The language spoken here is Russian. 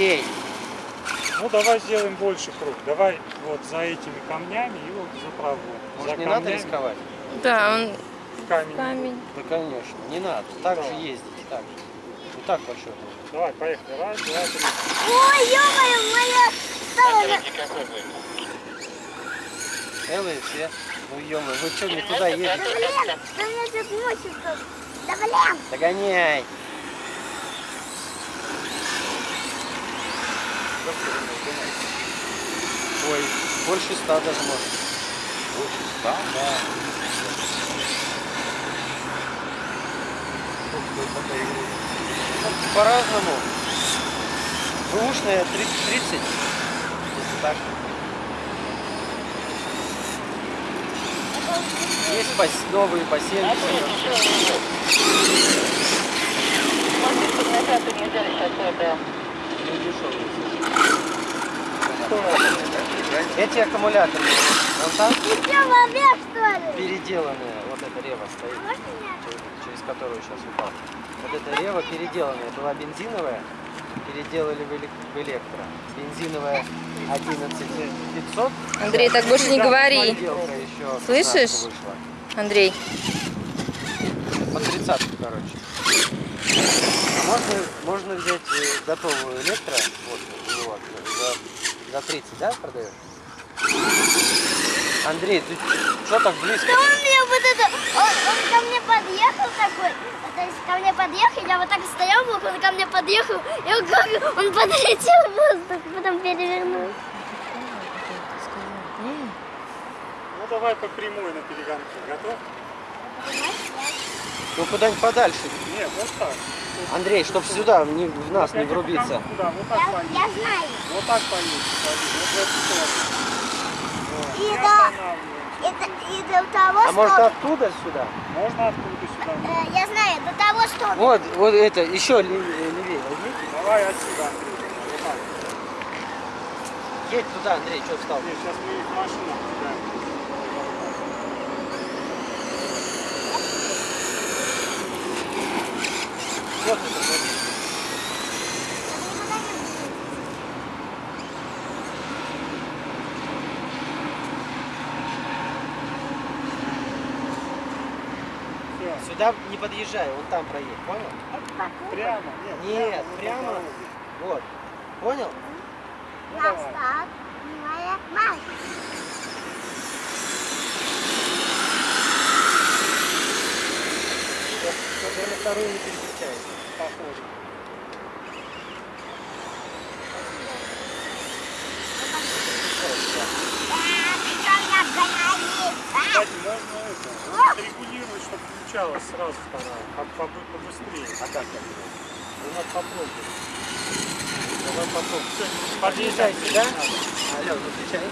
Андрей, Ну давай сделаем больше круг. Давай вот за этими камнями и вот за травой. может за не надо камнями рисковать? Да, он Камень. камень. Да, конечно, не надо. Так же Да. ездить, так же. Не так по счету. Давай, поехали. Раз, два, три. Ой, ё-моё, моя стала. Эллы все. Ну ё вы что не туда едете? Да блин, да мне тут мучит тут. Да блин. Догоняй. Ой, больше ста даже может. Больше ста? Да. Ну, По-разному. Бэушная 30, 30, если так. Есть новые по Эти аккумуляторы, вон там Ты что, ли? переделанные, вот эта рева стоит, А через, которую сейчас упал. Вот эта рева переделанная, была бензиновая, переделали в, элек- в электро. Бензиновая 11500. Андрей, так больше не говори. Слышишь? Андрей. По 30 короче. А можно, можно взять э, готовую электро, вот, вот, за, за 30, да, продаешь? Андрей, ты что так близко? Да он мне вот это, он, он ко мне подъехал такой, то есть ко мне подъехал, я вот так стоял, вот он ко мне подъехал, и он, как, он подлетел в воздух, потом перевернулся. Ну давай по прямой на перегонке. Готов? Ну куда-нибудь подальше. Нет, вот так. Андрей, чтоб сюда не, в нас не Опять по врубиться. Куда? Вот так Я, я знаю. Вот так поедешь. поедешь. Вот в эту сторону. Вот. И И да. останавливаемся. И, до- того, А может что... оттуда сюда? Можно откуда сюда? э, я знаю, до того, что... Вот, вот это, еще левее, левее возьмите. Давай отсюда, Андрей. Вот так. Едь туда, Андрей, что встал? Нет, сейчас мы их в машину кидаем. Вот это, вот. Сюда не подъезжай, вон там проедь, понял? Прямо. Нет, Нет, прямо. Вот. Понял? Моя мать. Только на вторую не переключайся. Похоже. Кстати, можно это, отрегулировать, чтобы включалась сразу вторая, как побы- побыстрее. А как так? Ну надо попробовать. Давай попробуем. Подъезжай Подъезжай сюда. Алло, выключай.